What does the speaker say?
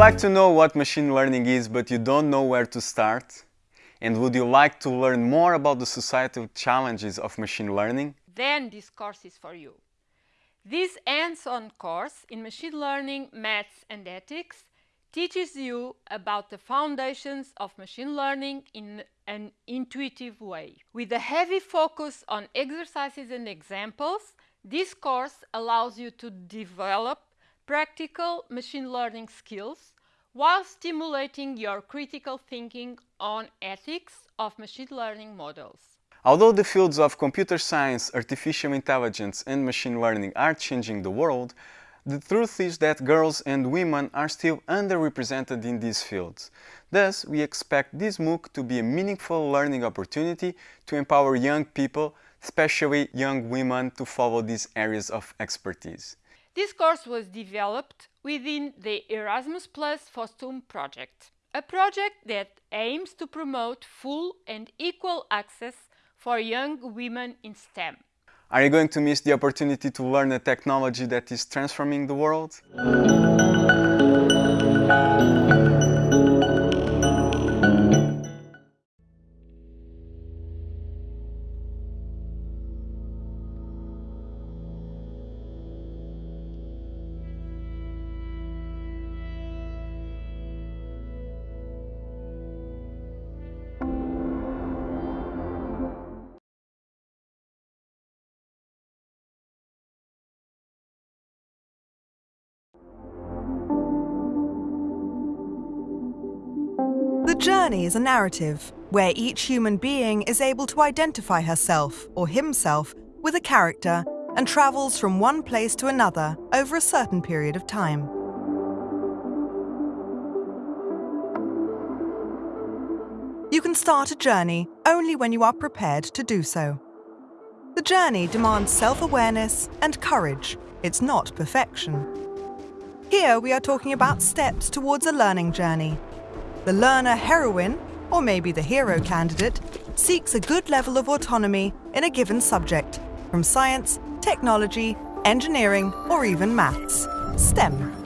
like to know what machine learning is but you don't know where to start? And would you like to learn more about the societal challenges of machine learning? Then this course is for you. This hands-on course in machine learning, maths and ethics teaches you about the foundations of machine learning in an intuitive way. With a heavy focus on exercises and examples, this course allows you to develop practical machine learning skills while stimulating your critical thinking on ethics of machine learning models. Although the fields of computer science, artificial intelligence and machine learning are changing the world, the truth is that girls and women are still underrepresented in these fields. Thus, we expect this MOOC to be a meaningful learning opportunity to empower young people, especially young women, to follow these areas of expertise. This course was developed within the Erasmus Plus FOSTWOM project, a project that aims to promote full and equal access for young women in STEM. Are you going to miss the opportunity to learn a technology that is transforming the world? Journey is a narrative where each human being is able to identify herself or himself with a character and travels from one place to another over a certain period of time. You can start a journey only when you are prepared to do so. The journey demands self-awareness and courage. It's not perfection. Here we are talking about steps towards a learning journey. The learner heroine, or maybe the hero candidate, seeks a good level of autonomy in a given subject, from science, technology, engineering, or even maths, STEM.